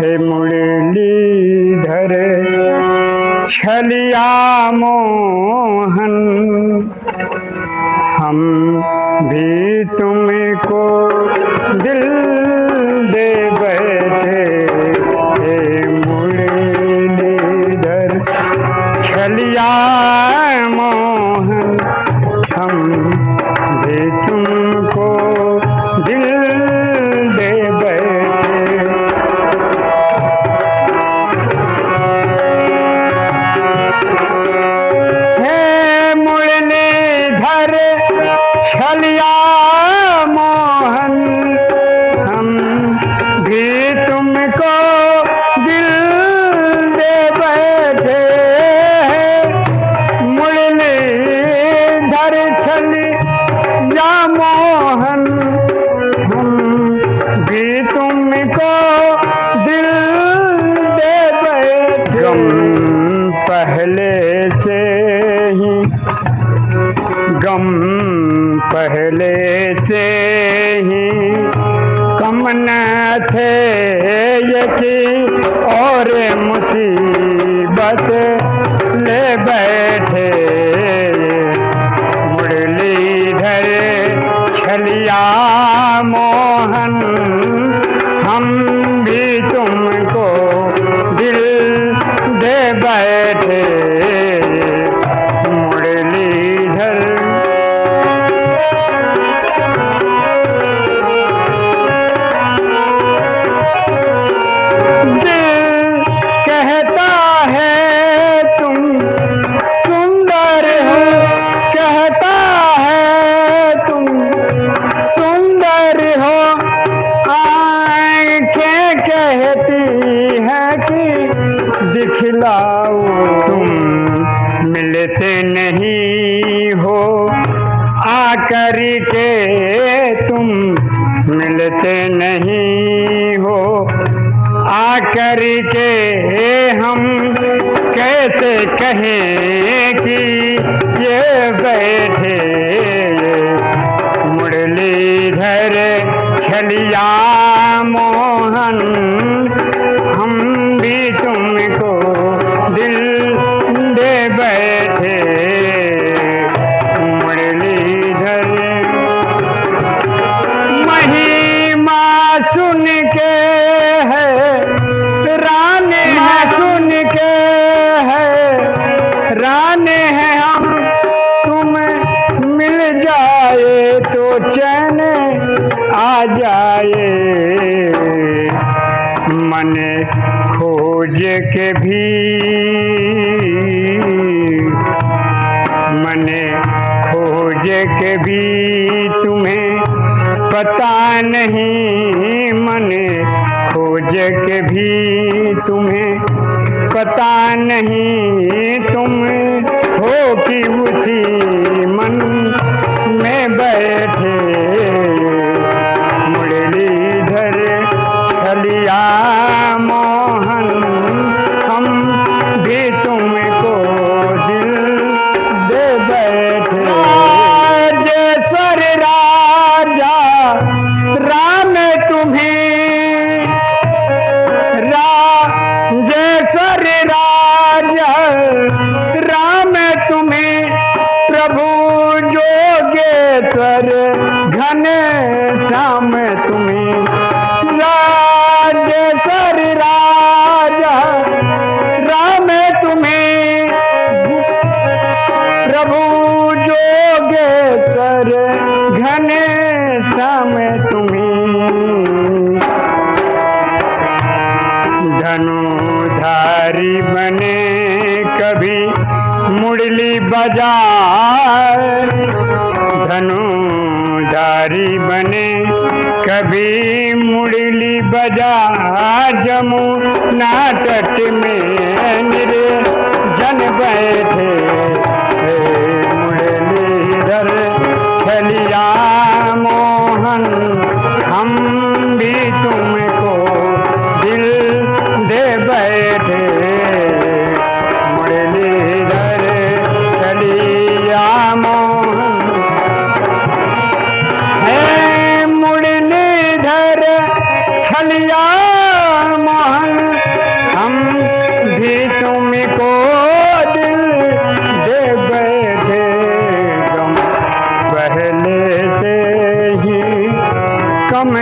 हे मुरलीधर छलिया मोहन। हम भी तुमको दिल दे बैठे हे मुरलीधर छलिया मोहन। हम मुरलीधर छलिया मोहन। हम भी तुमको दिल दे गम पहले से ही। गम पहले से ही। कम न थे यकी और मुसीबत ले बैठे। छलिया मोहन हम आकर के तुम मिलते नहीं हो। आकर के हम कैसे कहें कि ये बैठे मुरलीधर छलिया मोहन। राने हैं हम। तुम मिल जाए तो चैन आ जाए। मन खोज के भी मने खोज के भी तुम्हें पता नहीं। मने खोज के भी तुम्हें पता नहीं। तुम हो कि जोगेश्वर घन श्याम तुम्हें। राजेश्वर राजा, राम तुम्हें। प्रभु जोगेश्वर घन श्याम तुम्हें। धनुधारी बने कभी मुरली बजाए धनुधारी बने। कभी मुड़ली बजा जमुना तट में निरे। जन बैठे खलिया मोहन हम भी तुमको दिल दे बैठे तुम पहले से ही कम